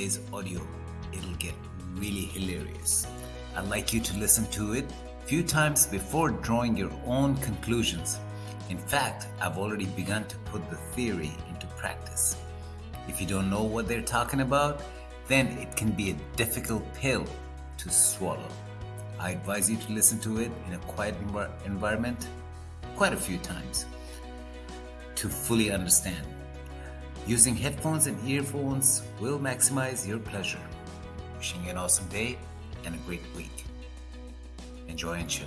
today's audio, it'll get really hilarious. I'd like you to listen to it a few times before drawing your own conclusions. In fact, I've already begun to put the theory into practice. If you don't know what they're talking about, then it can be a difficult pill to swallow. I advise you to listen to it in a quiet environment quite a few times to fully understand. Using headphones and earphones will maximize your pleasure. Wishing you an awesome day and a great week. Enjoy and chill.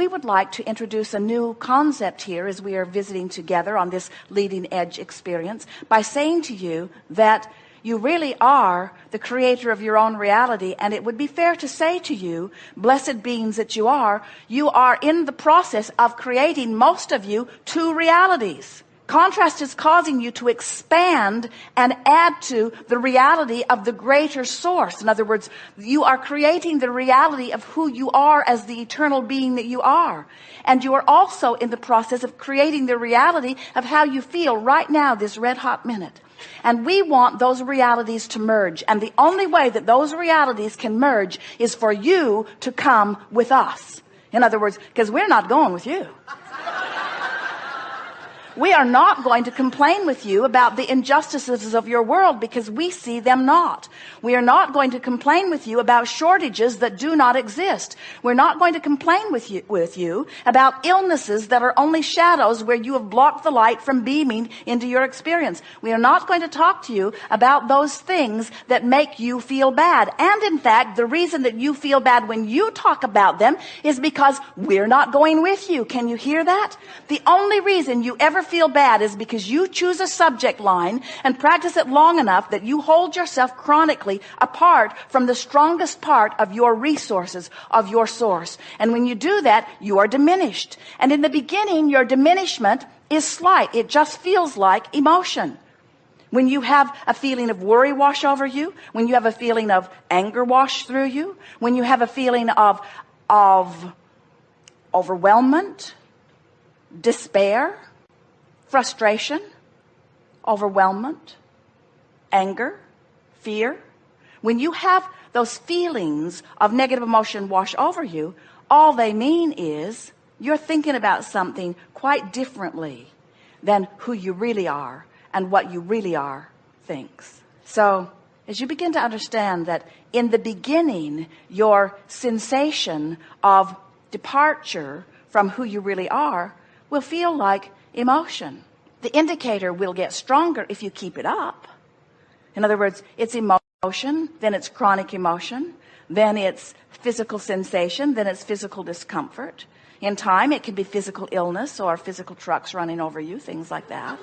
we would like to introduce a new concept here as we are visiting together on this leading edge experience by saying to you that you really are the creator of your own reality and it would be fair to say to you blessed beings that you are you are in the process of creating most of you two realities Contrast is causing you to expand and add to the reality of the greater source. In other words, you are creating the reality of who you are as the eternal being that you are. And you are also in the process of creating the reality of how you feel right now, this red hot minute. And we want those realities to merge. And the only way that those realities can merge is for you to come with us. In other words, because we're not going with you. We are not going to complain with you about the injustices of your world because we see them not. We are not going to complain with you about shortages that do not exist. We're not going to complain with you, with you about illnesses that are only shadows where you have blocked the light from beaming into your experience. We are not going to talk to you about those things that make you feel bad. And in fact, the reason that you feel bad when you talk about them is because we're not going with you. Can you hear that? The only reason you ever feel bad is because you choose a subject line and practice it long enough that you hold yourself chronically apart from the strongest part of your resources, of your source. And when you do that, you are diminished. And in the beginning, your diminishment is slight. It just feels like emotion. When you have a feeling of worry wash over you, when you have a feeling of anger wash through you, when you have a feeling of, of overwhelmment, despair, frustration, overwhelmment, anger, fear. When you have those feelings of negative emotion wash over you, all they mean is you're thinking about something quite differently than who you really are and what you really are thinks. So as you begin to understand that in the beginning, your sensation of departure from who you really are will feel like emotion. The indicator will get stronger if you keep it up. In other words, it's emotion, then it's chronic emotion, then it's physical sensation, then it's physical discomfort. In time, it can be physical illness or physical trucks running over you, things like that.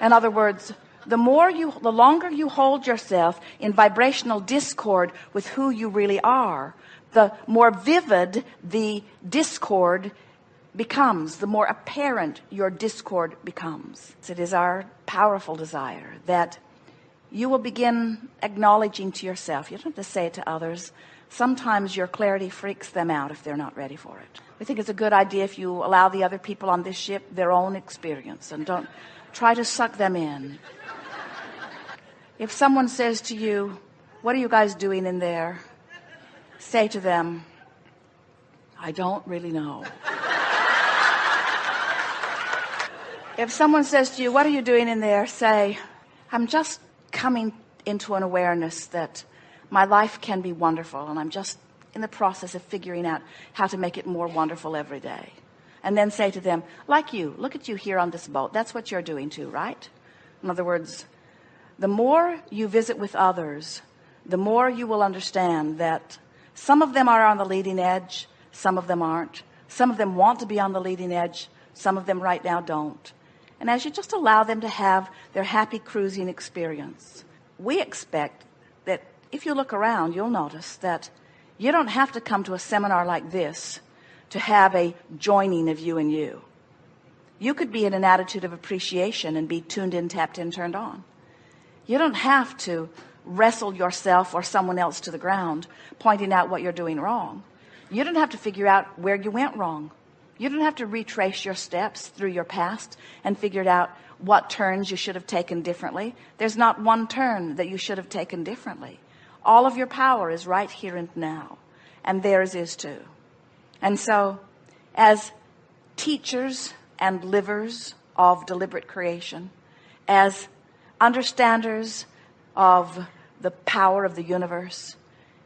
In other words, the more you, the longer you hold yourself in vibrational discord with who you really are, the more vivid the discord becomes, the more apparent your discord becomes. It is our powerful desire that you will begin acknowledging to yourself. You don't have to say it to others. Sometimes your clarity freaks them out if they're not ready for it. We think it's a good idea if you allow the other people on this ship their own experience and don't try to suck them in. If someone says to you, what are you guys doing in there? Say to them, I don't really know. If someone says to you, what are you doing in there? Say, I'm just coming into an awareness that my life can be wonderful and I'm just in the process of figuring out how to make it more wonderful every day. And then say to them, like you, look at you here on this boat. That's what you're doing too, right? In other words, the more you visit with others, the more you will understand that some of them are on the leading edge, some of them aren't. Some of them want to be on the leading edge, some of them right now don't. And as you just allow them to have their happy cruising experience, we expect that if you look around, you'll notice that you don't have to come to a seminar like this to have a joining of you and you. You could be in an attitude of appreciation and be tuned in, tapped in, turned on. You don't have to wrestle yourself or someone else to the ground, pointing out what you're doing wrong. You don't have to figure out where you went wrong. You don't have to retrace your steps through your past and figure out what turns you should have taken differently. There's not one turn that you should have taken differently. All of your power is right here and now, and theirs is too. And so, as teachers and livers of deliberate creation, as understanders of the power of the universe,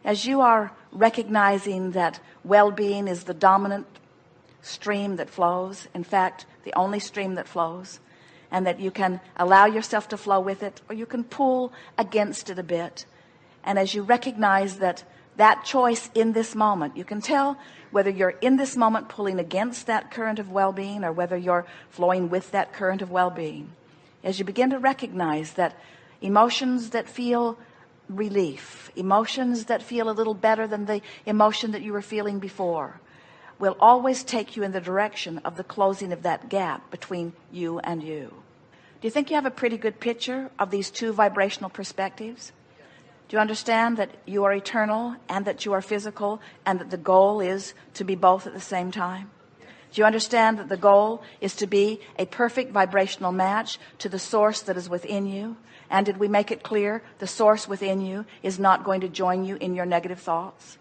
as you are recognizing that well-being is the dominant stream that flows, in fact, the only stream that flows, and that you can allow yourself to flow with it, or you can pull against it a bit. And as you recognize that that choice in this moment, you can tell whether you're in this moment pulling against that current of well-being or whether you're flowing with that current of well-being. As you begin to recognize that emotions that feel relief, emotions that feel a little better than the emotion that you were feeling before, will always take you in the direction of the closing of that gap between you and you. Do you think you have a pretty good picture of these two vibrational perspectives? Do you understand that you are eternal and that you are physical and that the goal is to be both at the same time? Do you understand that the goal is to be a perfect vibrational match to the source that is within you? And did we make it clear the source within you is not going to join you in your negative thoughts?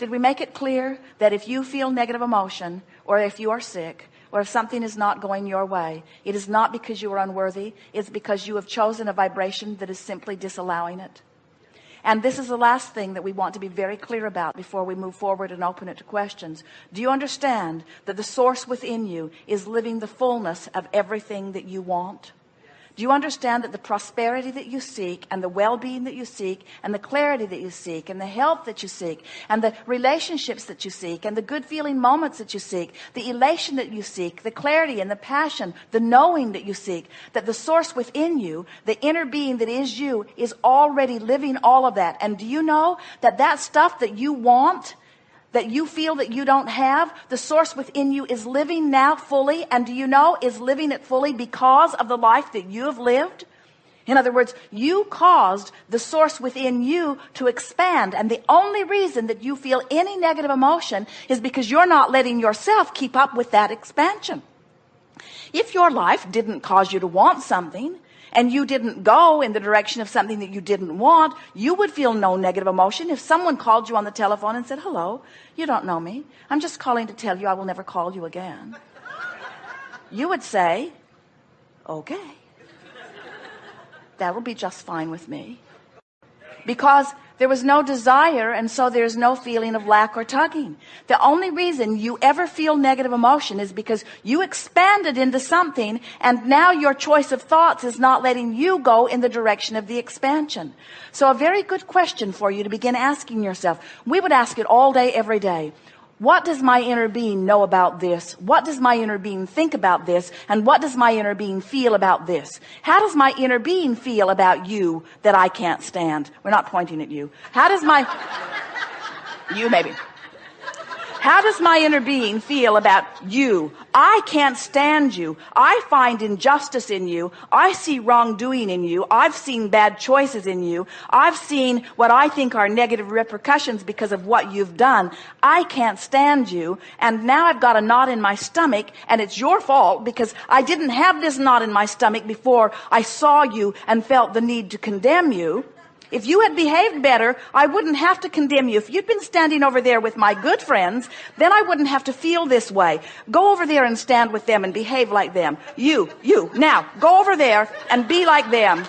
Did we make it clear that if you feel negative emotion or if you are sick or if something is not going your way, it is not because you are unworthy. It's because you have chosen a vibration that is simply disallowing it. And this is the last thing that we want to be very clear about before we move forward and open it to questions. Do you understand that the source within you is living the fullness of everything that you want? Do you understand that the prosperity that you seek and the well-being that you seek and the clarity that you seek and the health that you seek and the relationships that you seek and the good feeling moments that you seek, the elation that you seek, the clarity and the passion, the knowing that you seek, that the source within you, the inner being that is you is already living all of that. And do you know that that stuff that you want that you feel that you don't have, the source within you is living now fully. And do you know is living it fully because of the life that you have lived? In other words, you caused the source within you to expand. And the only reason that you feel any negative emotion is because you're not letting yourself keep up with that expansion. If your life didn't cause you to want something, and you didn't go in the direction of something that you didn't want, you would feel no negative emotion. If someone called you on the telephone and said, hello, you don't know me. I'm just calling to tell you I will never call you again. You would say, okay, that'll be just fine with me. Because there was no desire, and so there's no feeling of lack or tugging. The only reason you ever feel negative emotion is because you expanded into something, and now your choice of thoughts is not letting you go in the direction of the expansion. So a very good question for you to begin asking yourself. We would ask it all day, every day. What does my inner being know about this? What does my inner being think about this? And what does my inner being feel about this? How does my inner being feel about you that I can't stand? We're not pointing at you. How does my, you maybe. How does my inner being feel about you? I can't stand you. I find injustice in you. I see wrongdoing in you. I've seen bad choices in you. I've seen what I think are negative repercussions because of what you've done. I can't stand you. And now I've got a knot in my stomach and it's your fault because I didn't have this knot in my stomach before I saw you and felt the need to condemn you. If you had behaved better, I wouldn't have to condemn you. If you'd been standing over there with my good friends, then I wouldn't have to feel this way. Go over there and stand with them and behave like them. You, you, now, go over there and be like them.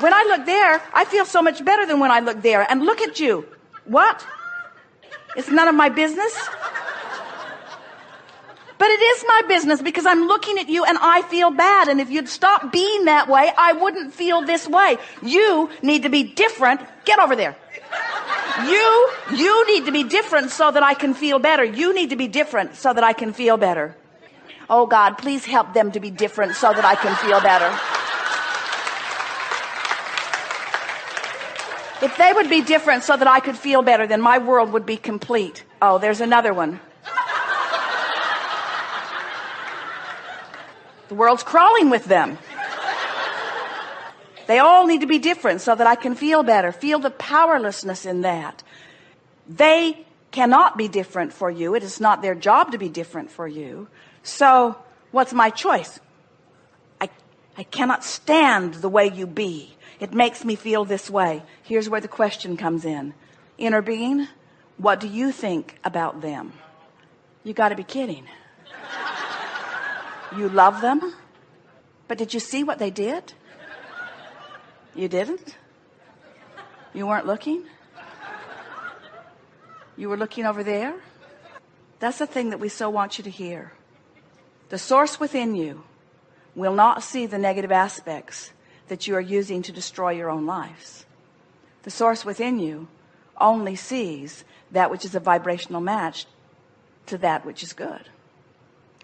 When I look there, I feel so much better than when I look there. And look at you. What? It's none of my business? But it is my business because I'm looking at you and I feel bad. And if you'd stop being that way, I wouldn't feel this way. You need to be different. Get over there. You, you need to be different so that I can feel better. You need to be different so that I can feel better. Oh God, please help them to be different so that I can feel better. If they would be different so that I could feel better, then my world would be complete. Oh, there's another one. The world's crawling with them. They all need to be different so that I can feel better, feel the powerlessness in that. They cannot be different for you. It is not their job to be different for you. So what's my choice? I, I cannot stand the way you be. It makes me feel this way. Here's where the question comes in. Inner being, what do you think about them? You got to be kidding. You love them? But did you see what they did? You didn't? You weren't looking? You were looking over there? That's the thing that we so want you to hear. The source within you will not see the negative aspects that you are using to destroy your own lives. The source within you only sees that which is a vibrational match to that which is good.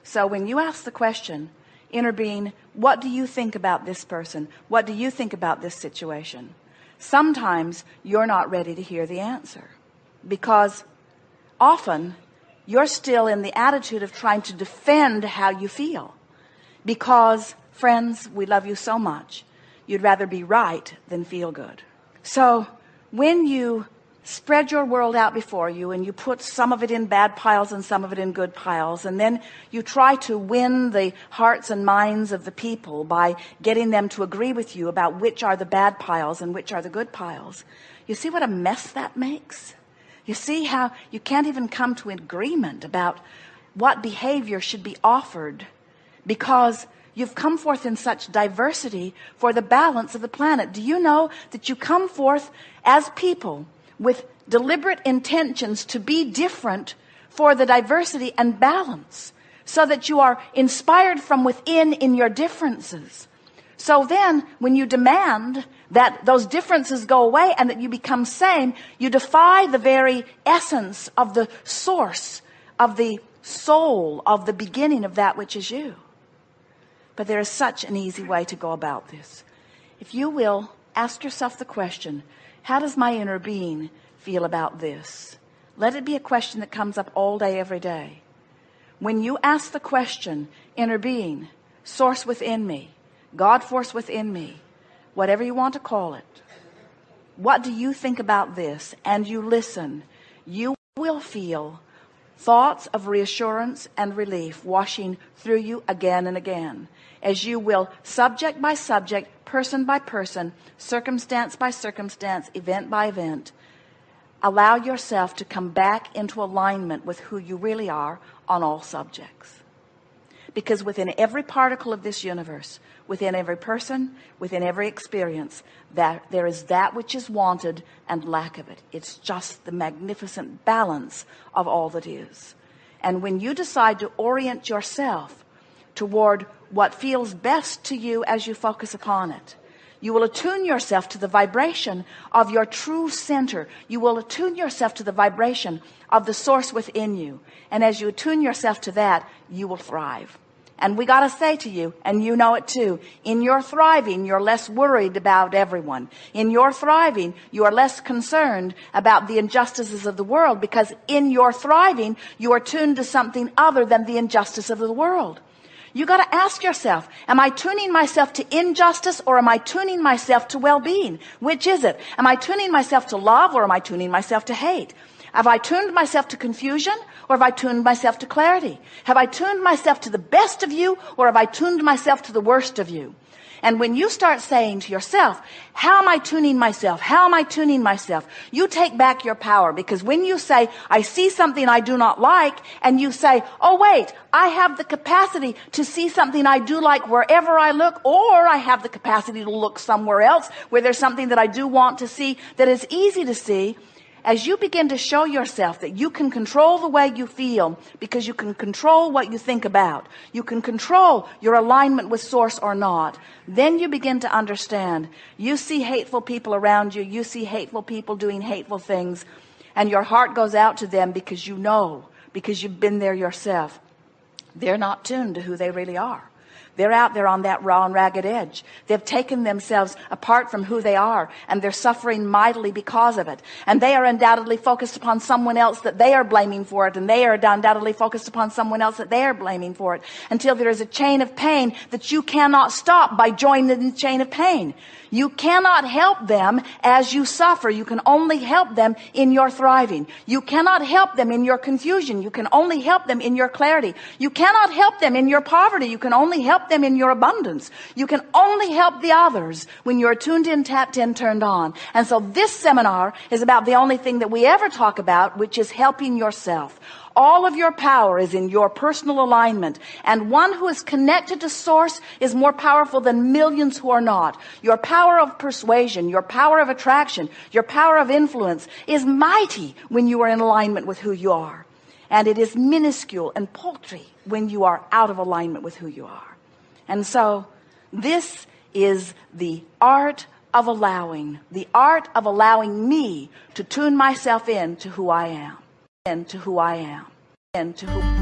So when you ask the question, inner being, what do you think about this person? What do you think about this situation? Sometimes you're not ready to hear the answer because often you're still in the attitude of trying to defend how you feel because friends, we love you so much. You'd rather be right than feel good. So when you spread your world out before you and you put some of it in bad piles and some of it in good piles. And then you try to win the hearts and minds of the people by getting them to agree with you about which are the bad piles and which are the good piles. You see what a mess that makes? You see how you can't even come to an agreement about what behavior should be offered because You've come forth in such diversity for the balance of the planet. Do you know that you come forth as people with deliberate intentions to be different for the diversity and balance so that you are inspired from within in your differences. So then when you demand that those differences go away and that you become same, you defy the very essence of the source of the soul of the beginning of that which is you. But there is such an easy way to go about this. If you will ask yourself the question, how does my inner being feel about this? Let it be a question that comes up all day, every day. When you ask the question, inner being, source within me, God force within me, whatever you want to call it, what do you think about this? And you listen, you will feel thoughts of reassurance and relief washing through you again and again as you will subject by subject person by person circumstance by circumstance event by event allow yourself to come back into alignment with who you really are on all subjects because within every particle of this universe within every person within every experience that there is that which is wanted and lack of it. It's just the magnificent balance of all that is. And when you decide to orient yourself toward what feels best to you as you focus upon it you will attune yourself to the vibration of your true center. You will attune yourself to the vibration of the source within you. And as you attune yourself to that, you will thrive. And we got to say to you, and you know it too, in your thriving, you're less worried about everyone. In your thriving, you are less concerned about the injustices of the world because in your thriving, you are tuned to something other than the injustice of the world. You got to ask yourself, am I tuning myself to injustice or am I tuning myself to well-being? Which is it? Am I tuning myself to love or am I tuning myself to hate? Have I tuned myself to confusion or have I tuned myself to clarity? Have I tuned myself to the best of you or have I tuned myself to the worst of you? And when you start saying to yourself, how am I tuning myself? How am I tuning myself? You take back your power because when you say, I see something I do not like, and you say, oh wait, I have the capacity to see something I do like wherever I look, or I have the capacity to look somewhere else where there's something that I do want to see that is easy to see as you begin to show yourself that you can control the way you feel because you can control what you think about, you can control your alignment with source or not, then you begin to understand. You see hateful people around you, you see hateful people doing hateful things, and your heart goes out to them because you know, because you've been there yourself. They're not tuned to who they really are. They're out there on that raw and ragged edge. They've taken themselves apart from who they are and they're suffering mightily because of it. And they are undoubtedly focused upon someone else that they are blaming for it and they are undoubtedly focused upon someone else that they are blaming for it until there is a chain of pain that you cannot stop by joining the chain of pain. You cannot help them as you suffer. You can only help them in your thriving. You cannot help them in your confusion. You can only help them in your clarity. You cannot help them in your poverty. You can only help them in your abundance. You can only help the others when you're tuned in, tapped in, turned on. And so this seminar is about the only thing that we ever talk about, which is helping yourself. All of your power is in your personal alignment. And one who is connected to source is more powerful than millions who are not. Your power of persuasion, your power of attraction, your power of influence is mighty when you are in alignment with who you are. And it is minuscule and paltry when you are out of alignment with who you are. And so this is the art of allowing, the art of allowing me to tune myself in to who I am and to who I am and to who